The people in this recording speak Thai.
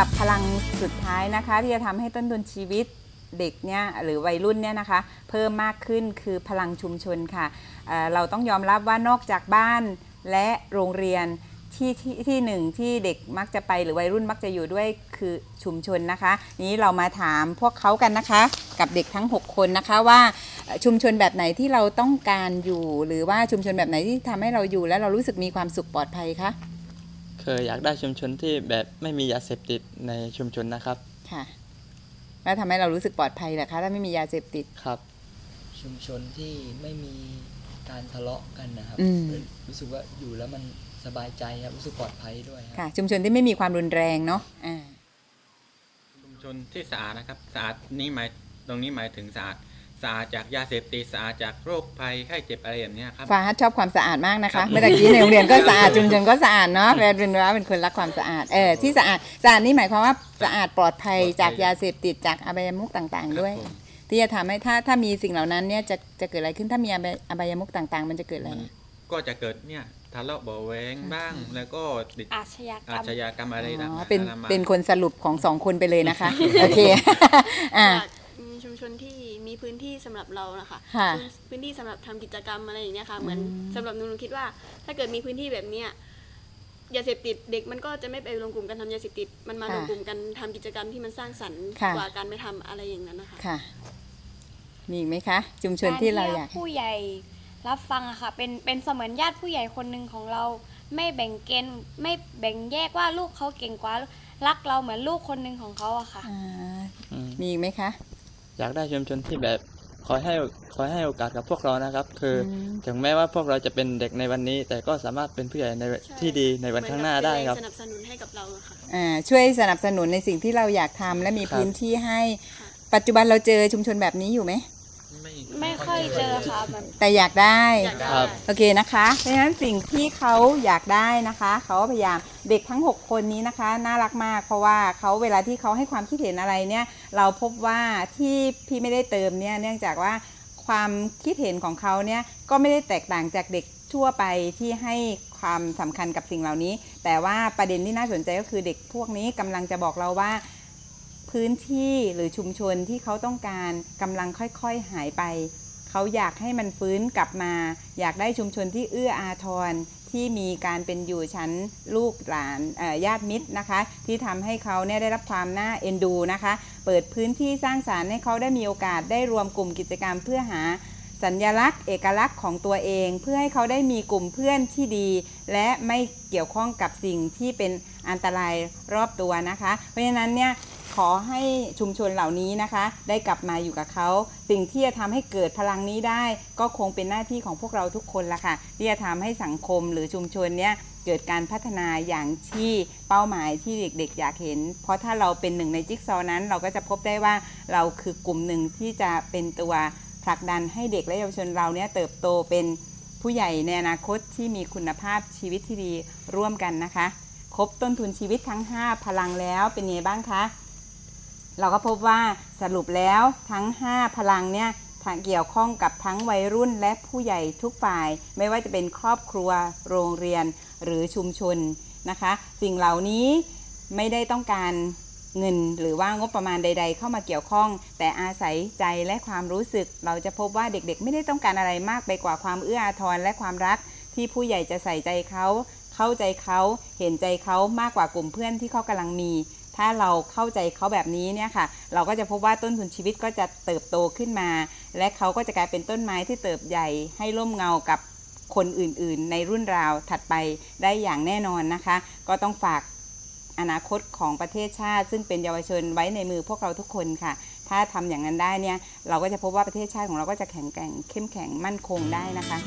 หรับพลังสุดท้ายนะคะ ที่จะทำให้ต้นทุนชีวิตเด็กเนี่ยหรือวัยรุ่นเนี่ยนะคะเพิ่มมากขึ้นคือพลังชุมชนค่ะเเราต้องยอมรับว่านอกจากบ้านและโรงเรียนที่ที่ที่หนึ่งที่เด็กมักจะไปหรือวัยรุ่นมักจะอยู่ด้วยคือชุมชนนะคะ นี้เรามาถามพวกเขากันนะคะ กับเด็กทั้ง 6 คนนะคะว่าชุมชนแบบไหนที่เราต้องการอยู่ หรือว่าชุมชนแบบไหนที่ทำให้เราอยู่ แล้วเรารู้สึกมีความสุขปลอดภัยคะ คยอยากได้ชุมชนที่แบบไม่มียาเสพติดในชุมชนนะครับ ค่ะ แล้วทำให้เรารู้สึกปลอดภัยเหรอคะถ้าไม่มียาเสพติด ครับ ชุมชนที่ไม่มีการทะเลาะกันนะครับ อืม รู้สึกว่าอยู่แล้วมันสบายใจครับรู้สึกปลอดภัยด้วยครับ ค่ะ ชุมชนที่ไม่มีความรุนแรงเนาะอ่า ชุมชนที่สะอาดนะครับสะอาดนี้หมายตรงนี้หมายถึงสะอาด สะอาดจากยาเสพติดสะอาดจากโรคภัยไข้เจ็บอะไรแบบเนี้ยครับฟาฮัทชอบความสะอาดมากนะครัคะ บ เมื่อตะกี้ในโรงเรียนก็สะอาดชุมชนก็สะอาดเนาะแฟนเป็นว่าเป็นคนรักความสะอาดเออที่สะอาดสะอาดนี่หมายความว่าสะอาดปลอดภัยจากยาเสพติดจากอบายมุขต่างๆ ด้วย ครับผมที่จะทำให้ถ้าถ้ามีสิ่งเหล่านั้นเนี่ยจะจะเกิดอะไรขึ้นถ้ามีอบายอบายมุขต่างๆ มันจะเกิดอะไรมันก็จะเกิดเนี่ยทะเลาะเบาะแวงบ้างแล้วก็ติดอาชญากรอารมชญากรรมอะไรอ๋ต่างอๆเป็นนามา เป็นคนสรุปของสองคนไปเลยนะคะ โอเค อ่าอยากมีชุมชนที่มี พื้นที่สำหรับเรานะคะค่ะพื้นพื้นที่สำหรับทำกิจกรรมอะไรอย่างเงี้ยค่ะ เหมือนสำหรับหนูหนูคิดว่า ถ้าเกิดมีพื้นที่แบบเนี้ยยาเสพติดเด็กมันก็จะไม่ไปรวมกลุ่มกันทำยาเสพติดมันมาค่ะรวมกลุ่มกันทำกิจกรรมที่มันสร้างสรรค์ค่ะกว่าการไปทำอะไรอย่างนั้นนะคะค่ะมีอีกไหมคะ ชุมชนที่เราอยากผู้ใหญ่รับฟังอะค่ะเป็นเป็นเสมือนญาติผู้ใหญ่คนหนึ่งของเรา ไม่แบ่งเกณฑ์ไม่แบ่งแยกว่าลูกเขาเก่งกว่ารักเราเหมือนลูกคนหนึ่งของเขาอะค่ะอ่าอืมมีอีกไหมคะ อยากได้ชุมชนที่แบบคอยให้คอยให้โอกาสกับพวกเรานะครับ คืออมถึงแม้ว่าพวกเราจะเป็นเด็กในวันนี้ แต่ก็สามารถเป็นผู้ใหญ่ในที่ดีในวันข้างหน้าได้ครับเหมือนกัเป็นแงสนับสนุนให้กับเราอะค่ะอ่าช่วยสนับสนุนในสิ่งที่เราอยากทำและมีครับพื้นที่ให้ค่ะปัจจุบันเราเจอชุมชนแบบนี้อยู่ไหม ไม่ค่อยเจอค่ะแบบแต่อยากได้ อยากได้ครับ โอเคนะคะเพราะฉะนั้นสิ่งที่เขาอยากได้นะคะ เขาก็พยายามเด็กทั้ง 6 คนนี้นะคะ น่ารักมาก เพราะว่าเขาเวลาที่เขาให้ความคิดเห็นอะไรเนี่ย เราพบว่าที่พี่ไม่ได้เติมเนี่ยเนื่องจากว่าความคิดเห็นของเขาเนี่ยก็ไม่ได้แตกต่างจากเด็กทั่วไปที่ให้ความสำคัญกับสิ่งเหล่านี้ แต่ว่าประเด็นที่น่าสนใจก็คือเด็กพวกนี้กำลังจะบอกเราว่า พื้นที่หรือชุมชนที่เขาต้องการกำลังค่อยๆหายไป เขาอยากให้มันฟื้นกลับมา อยากได้ชุมชนที่เอื้ออาทรที่มีการเป็นอยู่ชั้นลูกหลานญาติมิตรนะคะ ที่ทำให้เขาเนี่ยได้รับความน่าเอ็นดูนะคะ เปิดพื้นที่สร้างสารรค์ให้เขาได้มีโอกาสได้รวมกลุ่มกิจกรรมเพื่อหาสัญลักษณ์ เอกลักษณ์ของตัวเอง เพื่อให้เขาได้มีกลุ่มเพื่อนที่ดี และไม่เกี่ยวข้องกับสิ่งที่เป็นอันตรายรอบตัวนะคะ เพราะฉะนั้นเนี่ย ขอให้ชุมชนเหล่านี้นะคะ ได้กลับมาอยู่กับเขา สิ่งที่จะทำให้เกิดพลังนี้ได้ ก็คงเป็นหน้าที่ของพวกเราทุกคนละค่ะ ที่จะทำให้สังคมหรือชุมชนเนี้ยเกิดการพัฒนาอย่างที่เป้าหมายที่เด็กๆ อยากเห็น เพราะถ้าเราเป็นหนึ่งในจิ๊กซอนั้น เราก็จะพบได้ว่าเราคือกลุ่มหนึ่งที่จะเป็นตัวผลักดันให้เด็กและเยาวชนเราเนี้ยเติบโตเป็นผู้ใหญ่ในอนาคตที่มีคุณภาพชีวิตที่ดีร่วมกันนะคะ ครบต้นทุนชีวิตทั้ง 5 พลังแล้วเป็นไงบ้างคะ เราก็พบว่าสรุปแล้วทั้ง 5 พลังเนี่ยเกี่ยวข้องกับทั้งวัยรุ่นและผู้ใหญ่ทุกฝ่าย ไม่ว่าจะเป็นครอบครัวโรงเรียนหรือชุมชนนะคะ สิ่งเหล่านี้ไม่ได้ต้องการเงินหรือว่างบประมาณใด ๆ เข้ามาเกี่ยวข้อง แต่อาศัยใจและความรู้สึก เราจะพบว่าเด็กๆ ไม่ได้ต้องการอะไรมากไปกว่าความเอื้ออาทรและความรัก ที่ผู้ใหญ่จะใส่ใจเขา เข้าใจเขา เห็นใจเขามากกว่ากลุ่มเพื่อนที่เขากำลังมี ถ้าเราเข้าใจเขาแบบนี้เนี่ยค่ะ เราก็จะพบว่าต้นทุนชีวิตก็จะเติบโตขึ้นมา และเขาก็จะกลายเป็นต้นไม้ที่เติบใหญ่ให้ร่มเงากับคนอื่นๆ ในรุ่นราวถัดไปได้อย่างแน่นอนนะคะ ก็ต้องฝากอนาคตของประเทศชาติ ซึ่งเป็นเยาวชนไว้ในมือพวกเราทุกคนค่ะ ถ้าทำอย่างนั้นได้เนี่ยเราก็จะพบว่าประเทศชาติของเราก็จะแข็งแกร่งเข้มแข็งมั่นคงได้นะคะ